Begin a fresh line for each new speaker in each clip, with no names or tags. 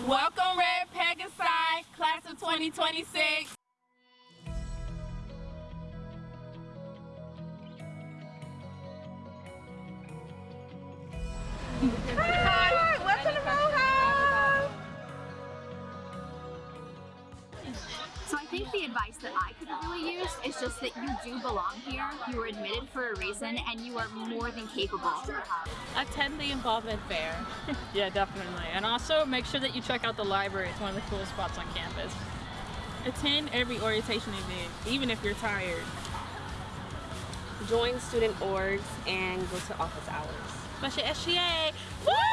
Welcome Red Pegasi, class of 2026.
Hi, welcome to.
So I think the advice that I could really is just that you do belong here, you were admitted for a reason, and you are more than capable.
Attend the involvement fair.
Yeah, definitely. And also make sure that you check out the library. It's one of the coolest spots on campus.
Attend every orientation event, even if you're tired.
Join student orgs and go to office hours.
Especially SGA.
I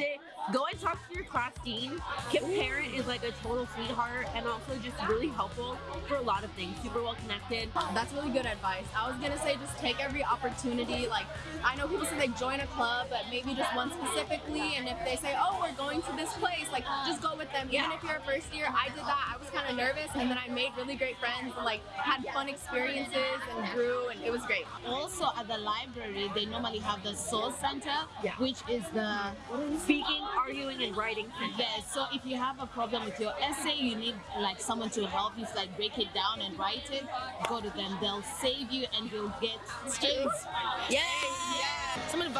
say go and talk to your class dean. Kip Parent is like a total sweetheart and also just really helpful for a lot of things. Super well connected.
That's really good advice. I was gonna say just take every opportunity. Like I know people say they join a club, but maybe just one specifically. And if they say, "Oh, we're going to this place," like just go with them. Even if you're a first year, I did that. I was kind of nervous, and then I made really great friends and like had fun experiences and grew, and it was great.
Also at the library, they normally have the SAW center,
Yeah.
which is the
Speaking, arguing, and writing.
yes. So if you have a problem with your essay, you need like someone to help you like break it down and write it. Go to them; they'll save you, and you'll get A's.
Some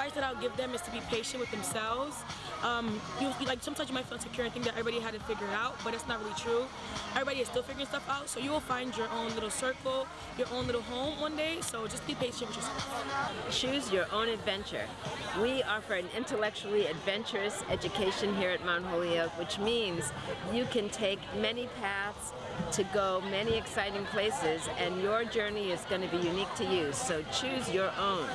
advice that I'll give them is to be patient with themselves. Um, you, you- like sometimes you might feel insecure and think that everybody had it figured out, but it's not really true. Everybody is still figuring stuff out, so you will find your own little circle, your own little home one day. So just be patient with yourself.
Choose your own adventure. We offer an intellectually adventurous education here at Mount Holyoke, which means you can take many paths to go many exciting places, and your journey is going to be unique to you. So choose your own.